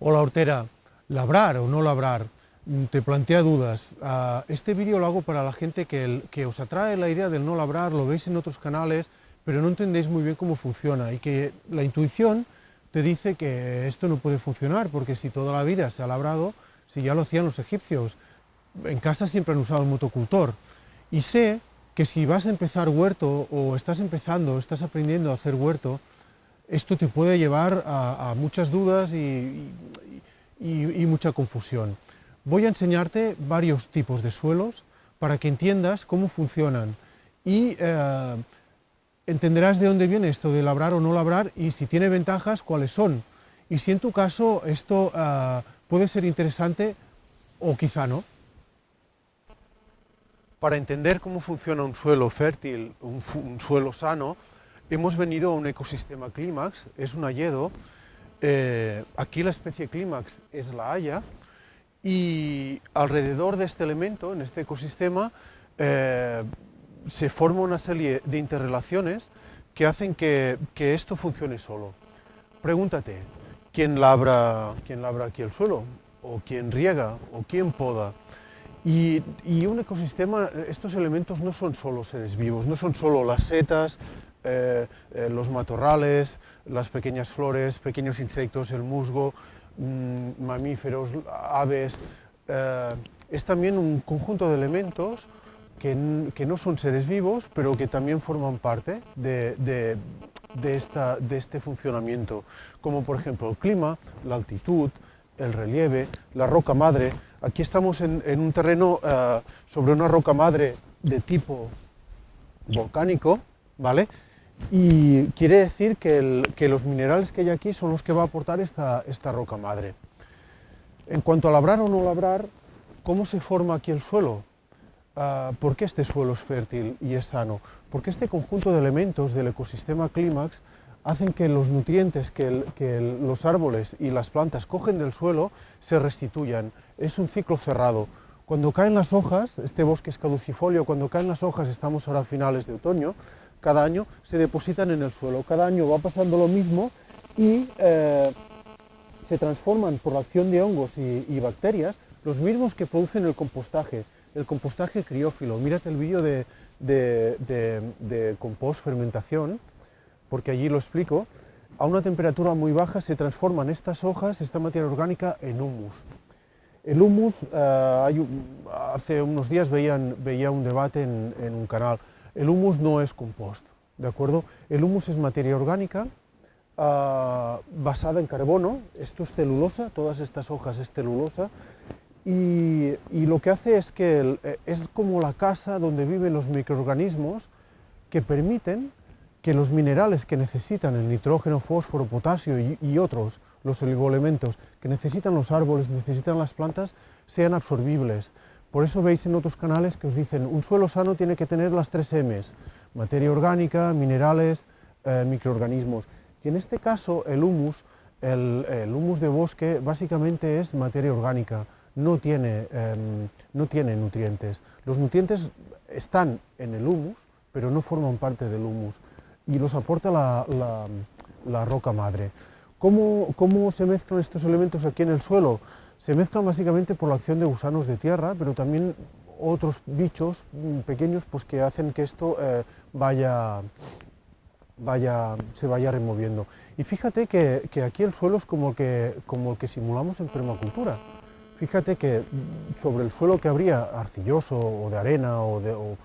Hola Hortera, labrar o no labrar, mm, te plantea dudas. Ah, este vídeo lo hago para la gente que, que, os atrae la idea del no labrar, lo veis en otros canales, pero no entendéis muy bien cómo funciona y que la intuición te dice que esto no puede funcionar, porque si toda la vida se ha labrado, si ya lo hacían los egipcios, en casa siempre han usado el motocultor. Y sé que si vas a empezar huerto o estás empezando, estás aprendiendo a hacer huerto, esto te puede llevar a, muchas dudas y, mucha confusión. Voy a enseñarte varios tipos de suelos para que entiendas cómo funcionan y eh, entenderás de dónde viene esto de labrar o no labrar y si tiene ventajas, cuáles son. Y si en tu caso esto eh, puede ser interesante o quizá no. Para entender cómo funciona un suelo fértil, un suelo sano, hemos venido a un ecosistema clímax, es un hayedo, eh, aquí la especie clímax es la haya, y alrededor de este elemento, en este ecosistema, eh, se forma una serie de interrelaciones que hacen que, esto funcione solo. Pregúntate, ¿quién labra, ¿quién labra aquí el suelo? ¿O quién riega? ¿O quién poda? Y, y, un ecosistema, estos elementos no son solo seres vivos, no son solo las setas, eh, eh, los matorrales, las pequeñas flores, pequeños insectos, el musgo, mm, mamíferos, aves. Eh, es también un conjunto de elementos que, no son seres vivos, pero que también forman parte de, esta, de este funcionamiento, como por ejemplo el clima, la altitud, el relieve, la roca madre. Aquí estamos en, en un terreno sobre una roca madre de tipo volcánico, ¿vale? Y quiere decir que, los minerales que hay aquí son los que va a aportar esta, roca madre. En cuanto a labrar o no labrar, ¿cómo se forma aquí el suelo? Ah, ¿Por qué este suelo es fértil y es sano? Porque este conjunto de elementos del ecosistema clímax hacen que los nutrientes que, los árboles y las plantas cogen del suelo se restituyan. Es un ciclo cerrado. Cuando caen las hojas, este bosque es caducifolio, cuando caen las hojas, estamos ahora a finales de otoño, cada año se depositan en el suelo. Cada año va pasando lo mismo y eh, se transforman por la acción de hongos y, bacterias, los mismos que producen el compostaje, el compostaje criófilo. Mírate el vídeo de, compost fermentación, porque allí lo explico. A una temperatura muy baja se transforman estas hojas, esta materia orgánica, en humus. El humus, eh, hace unos días veían, veía un debate en un canal, el humus no es compost, ¿de acuerdo? El humus es materia orgánica ah, basada en carbono, esto es celulosa, todas estas hojas es celulosa, y, lo que hace es que eh, es como la casa donde viven los microorganismos que permiten que los minerales que necesitan, el nitrógeno, fósforo, potasio y, y otros, los oligoelementos que necesitan los árboles, necesitan las plantas, sean absorbibles. Por eso veis en otros canales que os dicen un suelo sano tiene que tener las tres M's, materia orgánica, minerales, eh, microorganismos. Y en este caso el humus, el, humus de bosque básicamente es materia orgánica, no tiene, em, no tiene nutrientes. Los nutrientes están en el humus, pero no forman parte del humus y los aporta la, roca madre. ¿Cómo, ¿Cómo se mezclan estos elementos aquí en el suelo? Se mezclan básicamente por la acción de gusanos de tierra, pero también otros bichos mm, pequeños pues, que hacen que esto eh, vaya, vaya, se vaya removiendo. Y fíjate que, aquí el suelo es como el, que, como que simulamos en permacultura. Fíjate que mm, sobre el suelo que habría arcilloso o de arena o de,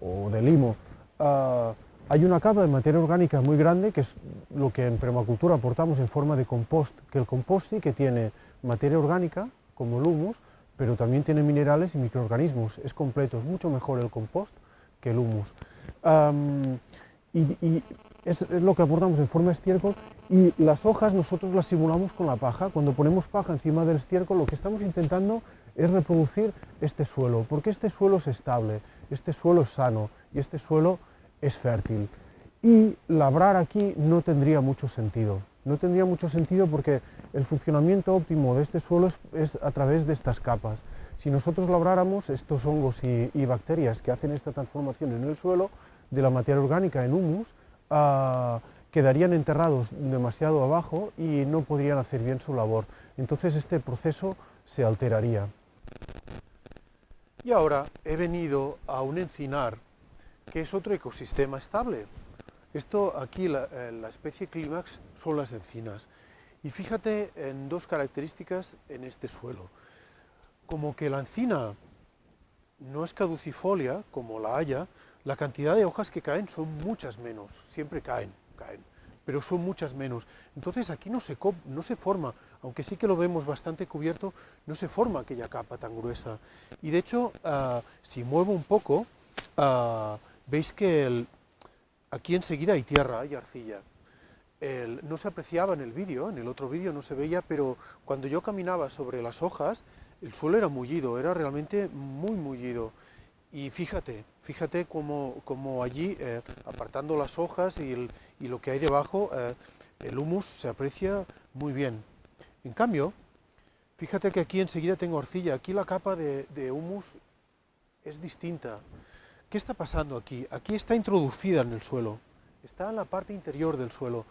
o, de limo, ah, hay una capa de materia orgánica muy grande que es lo que en permacultura aportamos en forma de compost, que el compost sí que tiene materia orgánica, como el humus, pero también tiene minerales y microorganismos. Es completo, es mucho mejor el compost que el humus. y, es, lo que aportamos en forma de estiércol y las hojas nosotros las simulamos con la paja. Cuando ponemos paja encima del estiércol lo que estamos intentando es reproducir este suelo, porque este suelo es estable, este suelo es sano y este suelo es fértil. Y labrar aquí no tendría mucho sentido. No tendría mucho sentido porque el funcionamiento óptimo de este suelo es, a través de estas capas. Si nosotros labráramos estos hongos y, bacterias que hacen esta transformación en el suelo, de la materia orgánica en humus, ah, quedarían enterrados demasiado abajo y no podrían hacer bien su labor. entonces este proceso se alteraría. Y ahora he venido a un encinar, que es otro ecosistema estable. Esto aquí, la, eh, la especie clímax, son las encinas. Y fíjate en dos características en este suelo. Como que la encina no es caducifolia, como la haya, la cantidad de hojas que caen son muchas menos, siempre caen, caen, pero son muchas menos. Entonces aquí no se, forma, aunque sí que lo vemos bastante cubierto, no se forma aquella capa tan gruesa. Y de hecho, uh, si muevo un poco, uh, veis que aquí enseguida hay tierra, hay arcilla. El, no se apreciaba en el vídeo, en el otro vídeo no se veía, pero cuando yo caminaba sobre las hojas, el suelo era mullido, era realmente muy mullido. Y fíjate, fíjate cómo, allí, eh, apartando las hojas y, lo que hay debajo, eh, el humus se aprecia muy bien. En cambio, fíjate que aquí enseguida tengo arcilla, aquí la capa de humus es distinta. ¿Qué está pasando aquí? Aquí está introducida en el suelo, está en la parte interior del suelo.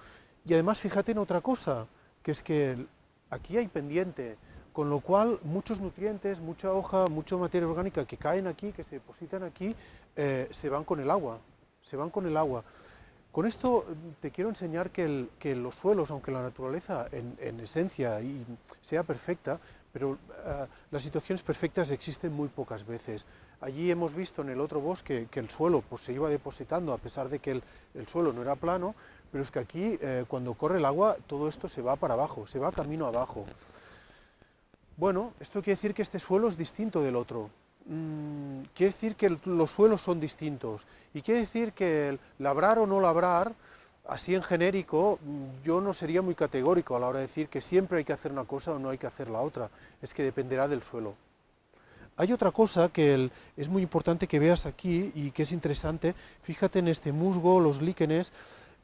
Y además fíjate en otra cosa, que es que aquí hay pendiente, con lo cual muchos nutrientes, mucha hoja, mucha materia orgánica que caen aquí, que se depositan aquí, eh, se van con el agua, se van con el agua. Con esto mm, te quiero enseñar que, los suelos, aunque la naturaleza en, esencia y sea perfecta, pero eh, las situaciones perfectas existen muy pocas veces. Allí hemos visto en el otro bosque que el suelo pues, se iba depositando a pesar de que el, suelo no era plano, pero es que aquí eh, cuando corre el agua todo esto se va para abajo, se va camino abajo. Bueno, esto quiere decir que este suelo es distinto del otro. Mm, quiere decir que los suelos son distintos. Y quiere decir que el labrar o no labrar, así en genérico, mm, yo no sería muy categórico a la hora de decir que siempre hay que hacer una cosa o no hay que hacer la otra. Es que dependerá del suelo. Hay otra cosa que es muy importante que veas aquí y que es interesante. Fíjate en este musgo, los líquenes,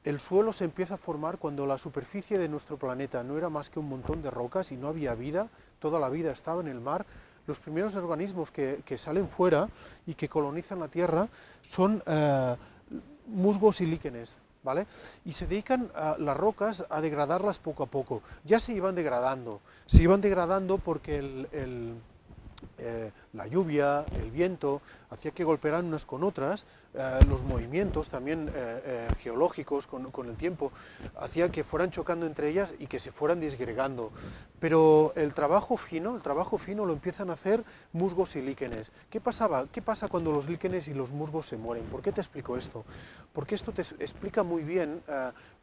el suelo se empieza a formar cuando la superficie de nuestro planeta no era más que un montón de rocas y no había vida, toda la vida estaba en el mar. Los primeros organismos que, salen fuera y que colonizan la Tierra son eh, musgos y líquenes, ¿vale? Y se dedican a las rocas a degradarlas poco a poco. Ya se iban degradando, se iban degradando porque el eh, la lluvia, el viento, hacía que golpearan unas con otras, eh, los movimientos también eh, geológicos con, con, el tiempo, hacía que fueran chocando entre ellas y que se fueran disgregando. Pero el trabajo fino, el trabajo fino lo empiezan a hacer musgos y líquenes. ¿Qué pasaba? ¿Qué pasa cuando los líquenes y los musgos se mueren? ¿Por qué te explico esto? Porque esto te explica muy bien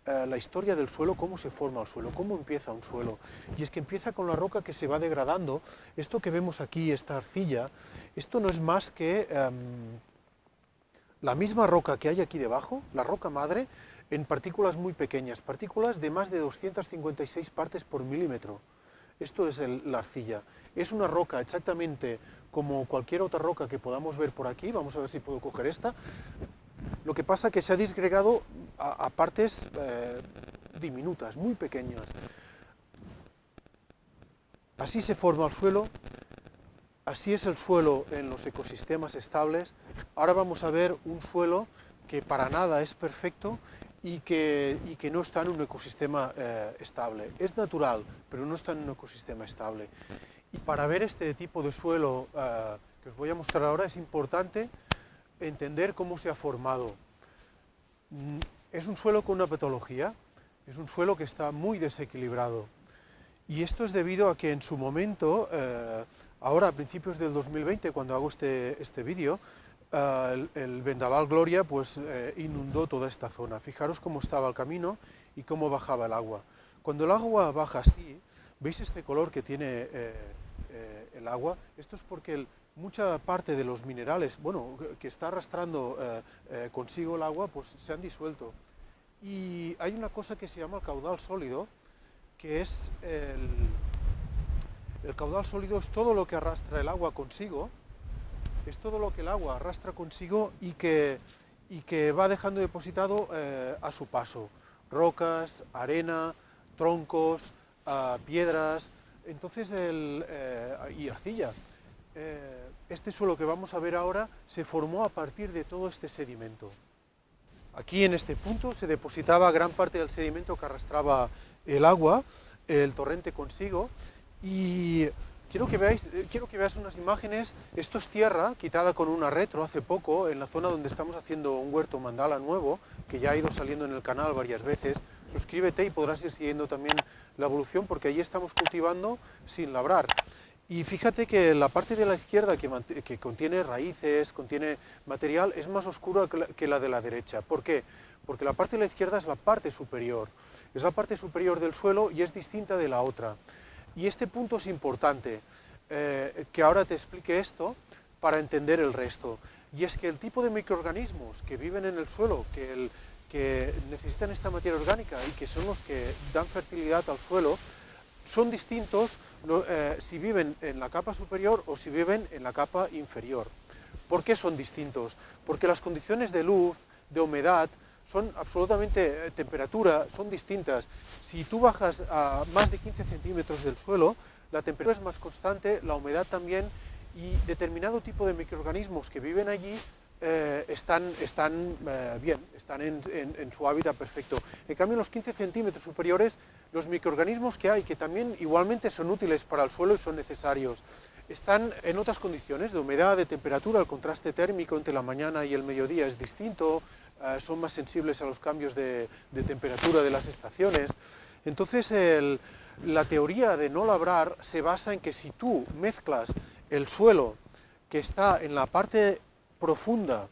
eh, la historia del suelo, cómo se forma el suelo, cómo empieza un suelo. Y es que empieza con la roca que se va degradando. Esto que vemos aquí, esta arcilla, esto no es más que em, la misma roca que hay aquí debajo, la roca madre, en partículas muy pequeñas, partículas de más de 256 partes por milímetro. Esto es la arcilla. Es una roca exactamente como cualquier otra roca que podamos ver por aquí, vamos a ver si puedo coger esta, lo que pasa es que se ha disgregado a, partes eh, diminutas, muy pequeñas. Así se forma el suelo, así es el suelo en los ecosistemas estables. Ahora vamos a ver un suelo que para nada es perfecto y que, no está en un ecosistema eh, estable. Es natural, pero no está en un ecosistema estable. Y para ver este tipo de suelo eh, que os voy a mostrar ahora es importante entender cómo se ha formado. Mm, es un suelo con una patología, es un suelo que está muy desequilibrado. Y esto es debido a que en su momento, eh, ahora a principios del 2020, cuando hago este, este vídeo, eh, el, vendaval Gloria pues, eh, inundó toda esta zona. Fijaros cómo estaba el camino y cómo bajaba el agua. Cuando el agua baja así, ¿veis este color que tiene el agua? Esto es porque el, mucha parte de los minerales, bueno, que está arrastrando eh, eh, consigo el agua, pues se han disuelto. Y hay una cosa que se llama el caudal sólido, que es el, el caudal sólido es todo lo que arrastra el agua consigo, es todo lo que el agua arrastra consigo y que, y que va dejando depositado eh, a su paso. Rocas, arena, troncos, ah, piedras, entonces el, y arcilla. Este suelo que vamos a ver ahora se formó a partir de todo este sedimento. Aquí en este punto se depositaba gran parte del sedimento que arrastraba el agua, el torrente consigo, Y quiero que, veáis, eh, quiero que unas imágenes, esto es tierra quitada con una retro hace poco, en la zona donde estamos haciendo un huerto mandala nuevo, que ya ha ido saliendo en el canal varias veces. Suscríbete y podrás ir siguiendo también la evolución, porque allí estamos cultivando sin labrar. Y fíjate que la parte de la izquierda que, contiene raíces, contiene material, es más oscura que la, de la derecha. ¿Por qué? Porque la parte de la izquierda es la parte superior, es la parte superior del suelo y es distinta de la otra. Y este punto es importante, eh, que ahora te explique esto para entender el resto. Y es que el tipo de microorganismos que viven en el suelo, que, que necesitan esta materia orgánica y que son los que dan fertilidad al suelo, son distintos eh, si viven en la capa superior o si viven en la capa inferior. ¿Por qué son distintos? Porque las condiciones de luz, de humedad, son absolutamente, eh, temperatura, son distintas. Si tú bajas a más de 15 centímetros del suelo, la temperatura es más constante, la humedad también, y determinado tipo de microorganismos que viven allí eh, están, están bien, están en, en, su hábitat perfecto. En cambio, en los 15 centímetros superiores los microorganismos que hay, que también igualmente son útiles para el suelo y son necesarios, están en otras condiciones de humedad, de temperatura, el contraste térmico entre la mañana y el mediodía es distinto, eh, son más sensibles a los cambios de, temperatura de las estaciones. Entonces, la teoría de no labrar se basa en que si tú mezclas el suelo que está en la parte profunda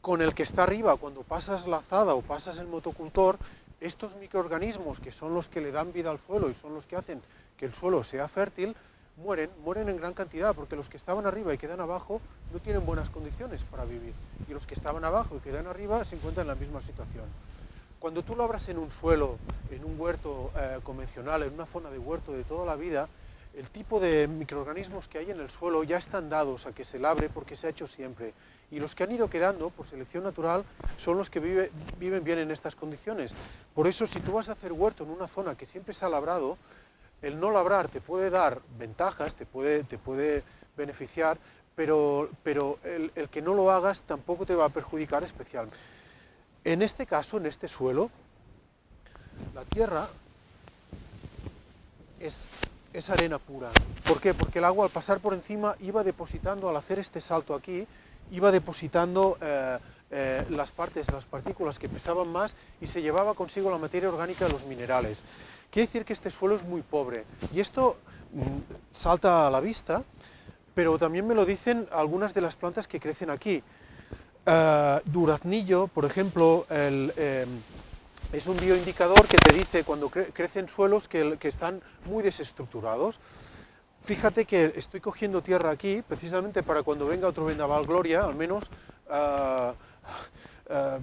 con el que está arriba cuando pasas la azada o pasas el motocultor, estos microorganismos que son los que le dan vida al suelo y son los que hacen que el suelo sea fértil, mueren, mueren en gran cantidad, porque los que estaban arriba y quedan abajo no tienen buenas condiciones para vivir, y los que estaban abajo y quedan arriba se encuentran en la misma situación. Cuando tú labras en un suelo, en un huerto eh, convencional, en una zona de huerto de toda la vida, el tipo de microorganismos que hay en el suelo ya están dados a que se labre porque se ha hecho siempre. Y los que han ido quedando por selección natural son los que viven bien en estas condiciones. Por eso si tú vas a hacer huerto en una zona que siempre se ha labrado, el no labrar te puede dar ventajas, te puede, te puede beneficiar, pero, pero el, el que no lo hagas tampoco te va a perjudicar especialmente. En este caso, en este suelo, la tierra es es arena pura. ¿Por qué? Porque el agua al pasar por encima iba depositando, al hacer este salto aquí, iba depositando eh, eh, las partes, las partículas que pesaban más y se llevaba consigo la materia orgánica de los minerales. Quiere decir que este suelo es muy pobre y esto mm, salta a la vista, pero también me lo dicen algunas de las plantas que crecen aquí. Uh, duraznillo, por ejemplo, el, es un bioindicador que te dice cuando crecen suelos que, están muy desestructurados. Fíjate que estoy cogiendo tierra aquí, precisamente para cuando venga otro vendaval gloria, al menos ah, ah,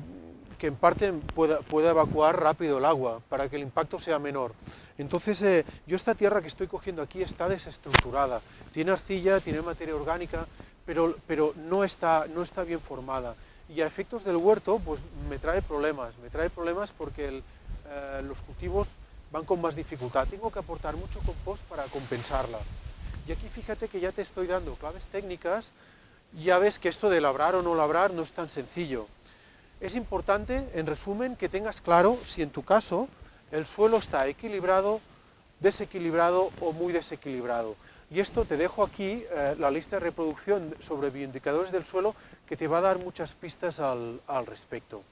que en parte pueda, evacuar rápido el agua, para que el impacto sea menor. Entonces, eh, yo esta tierra que estoy cogiendo aquí está desestructurada, tiene arcilla, tiene materia orgánica, pero, pero no, está, no está bien formada y a efectos del huerto pues me trae problemas, me trae problemas porque eh, los cultivos van con más dificultad, tengo que aportar mucho compost para compensarla. Y aquí fíjate que ya te estoy dando claves técnicas, ya ves que esto de labrar o no labrar no es tan sencillo. Es importante, en resumen, que tengas claro si en tu caso el suelo está equilibrado, desequilibrado o muy desequilibrado. Y esto te dejo aquí eh, la lista de reproducción sobre bioindicadores del suelo que te va a dar muchas pistas al, respecto.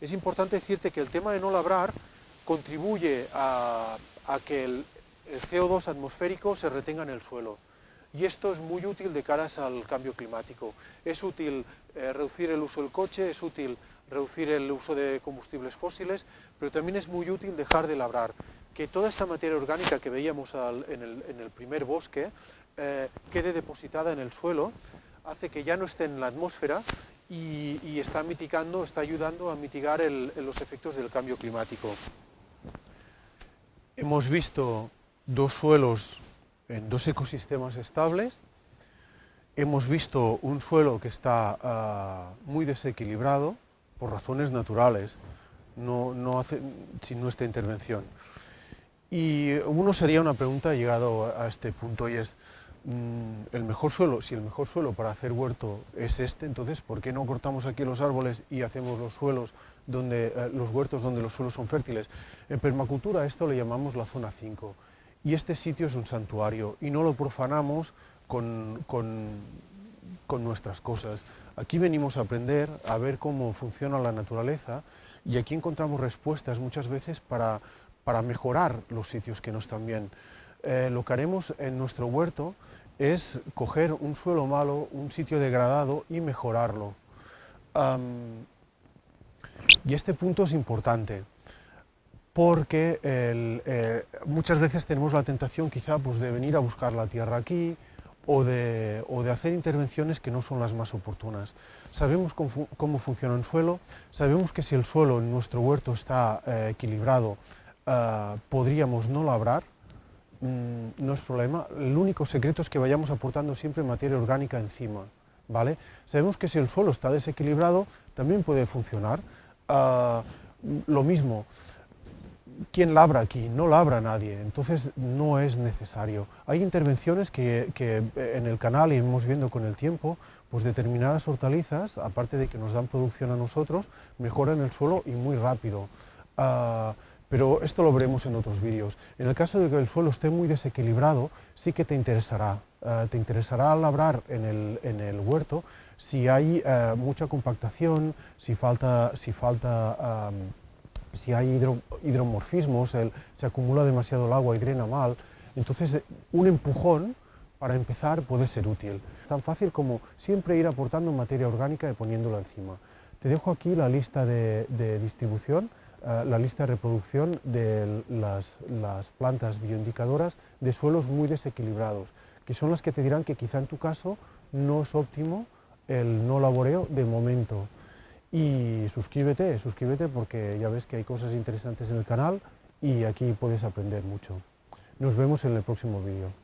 Es importante decirte que el tema de no labrar contribuye a, que el, CO2 atmosférico se retenga en el suelo. Y esto es muy útil de caras al cambio climático. Es útil eh, reducir el uso del coche, es útil reducir el uso de combustibles fósiles, pero también es muy útil dejar de labrar. Que toda esta materia orgánica que veíamos en, el, primer bosque eh, quede depositada en el suelo hace que ya no esté en la atmósfera y, está mitigando, está ayudando a mitigar los efectos del cambio climático. Hemos visto dos suelos en dos ecosistemas estables, hemos visto un suelo que está ah, muy desequilibrado por razones naturales, no, hace, sin nuestra intervención. Y uno sería una pregunta llegado a este punto y es, Mm, el mejor suelo, si el mejor suelo para hacer huerto es este, entonces ¿por qué no cortamos aquí los árboles y hacemos los suelos donde, eh, los huertos donde los suelos son fértiles? En permacultura esto le llamamos la zona 5 y este sitio es un santuario y no lo profanamos con, nuestras cosas. Aquí venimos a aprender, a ver cómo funciona la naturaleza y aquí encontramos respuestas muchas veces para, mejorar los sitios que no están bien. Eh, lo que haremos en nuestro huerto es coger un suelo malo, un sitio degradado y mejorarlo. y este punto es importante porque eh, muchas veces tenemos la tentación quizá pues, de venir a buscar la tierra aquí o de, hacer intervenciones que no son las más oportunas. Sabemos cómo, funciona el suelo, sabemos que si el suelo en nuestro huerto está eh, equilibrado, eh, podríamos no labrar, mm, no es problema. El único secreto es que vayamos aportando siempre materia orgánica encima. ¿vale? Sabemos que si el suelo está desequilibrado, también puede funcionar. lo mismo, ¿quién labra aquí? No labra nadie, entonces no es necesario. Hay intervenciones que, eh, en el canal iremos viendo con el tiempo, pues determinadas hortalizas, aparte de que nos dan producción a nosotros, mejoran el suelo y muy rápido. Pero esto lo veremos en otros vídeos. En el caso de que el suelo esté muy desequilibrado, sí que te interesará. Ah, te interesará labrar en el, huerto si hay eh, mucha compactación, si falta, si falta si hay hidromorfismos, se acumula demasiado el agua y drena mal, entonces eh, un empujón para empezar puede ser útil. Tan fácil como siempre ir aportando materia orgánica y poniéndola encima. Te dejo aquí la lista de, distribución, eh, la lista de reproducción de las, las plantas bioindicadoras de suelos muy desequilibrados, que son las que te dirán que quizá en tu caso no es óptimo el no laboreo de momento. Y suscríbete, suscríbete porque ya ves que hay cosas interesantes en el canal y aquí puedes aprender mucho. Nos vemos en el próximo vídeo.